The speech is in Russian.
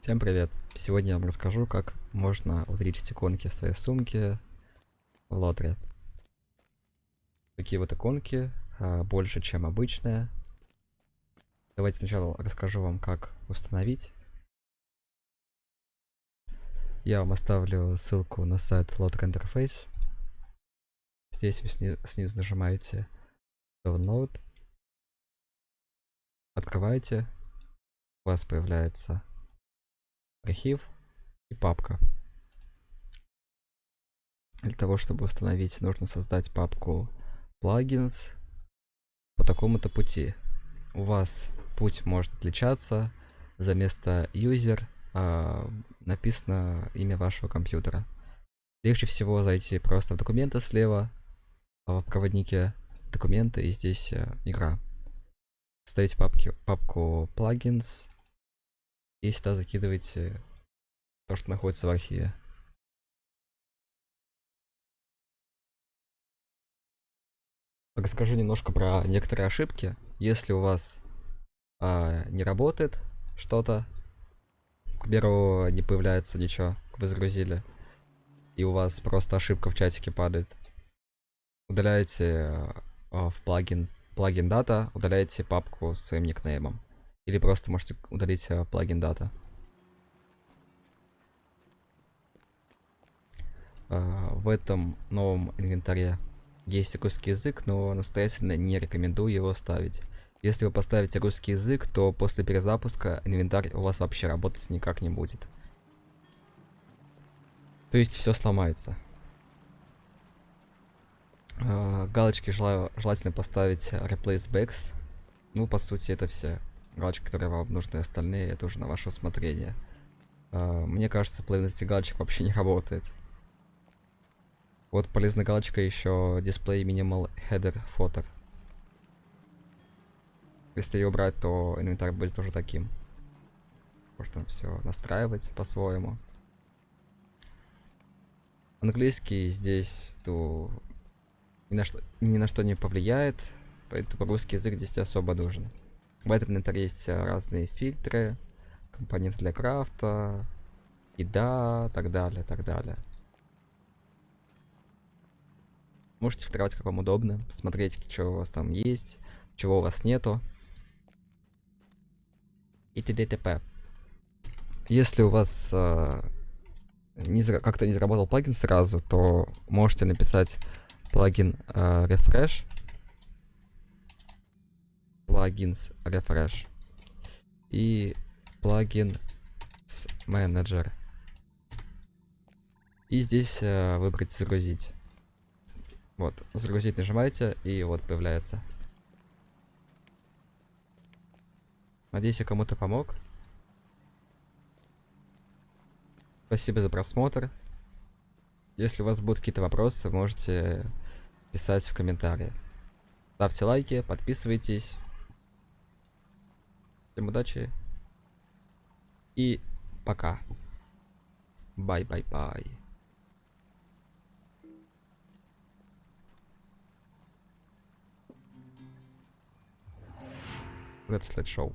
Всем привет! Сегодня я вам расскажу, как можно увеличить иконки в своей сумке в лотре. Такие вот иконки, а, больше, чем обычные. Давайте сначала расскажу вам, как установить. Я вам оставлю ссылку на сайт Lotter Interface. Здесь вы сни снизу нажимаете Download. Открываете. У вас появляется архив и папка. Для того, чтобы установить, нужно создать папку plugins по такому-то пути. У вас путь может отличаться. За место user э, написано имя вашего компьютера. Легче всего зайти просто в документы слева, а в проводнике документы и здесь э, игра. Ставите папки, папку plugins и сюда закидываете то, что находится в архиве. Расскажу немножко про некоторые ошибки. Если у вас а, не работает что-то, к примеру, не появляется ничего, вы загрузили, и у вас просто ошибка в чатике падает, удаляете а, в плагин, плагин дата, удаляете папку с своим никнеймом. Или просто можете удалить э, плагин дата. Э, в этом новом инвентаре есть русский язык, но настоятельно не рекомендую его ставить. Если вы поставите русский язык, то после перезапуска инвентарь у вас вообще работать никак не будет. То есть все сломается. Э, галочки желаю, желательно поставить replace bags. Ну, по сути, это все галочки, которые вам нужны, остальные это уже на ваше усмотрение. Uh, мне кажется, этих галочек вообще не работает. Вот полезная галочка еще дисплей minimal header фоток. Если ее убрать, то инвентарь будет тоже таким. Можно все настраивать по-своему. Английский здесь то ни на, что, ни на что не повлияет, поэтому русский язык здесь особо нужен. В этом инвентаре есть э, разные фильтры, компоненты для крафта, еда, так далее, так далее. Можете фильтровать как вам удобно, смотреть, что у вас там есть, чего у вас нету. И т.д. т.п. Если у вас э, как-то не заработал плагин сразу, то можете написать плагин э, refresh плагинс refresh и плагин менеджер. И здесь э, выбрать загрузить. Вот, загрузить нажимаете, и вот появляется. Надеюсь, я кому-то помог. Спасибо за просмотр. Если у вас будут какие-то вопросы, можете писать в комментариях. Ставьте лайки, подписывайтесь. Всем удачи. И пока. Бай-бай-бай. Let's let show.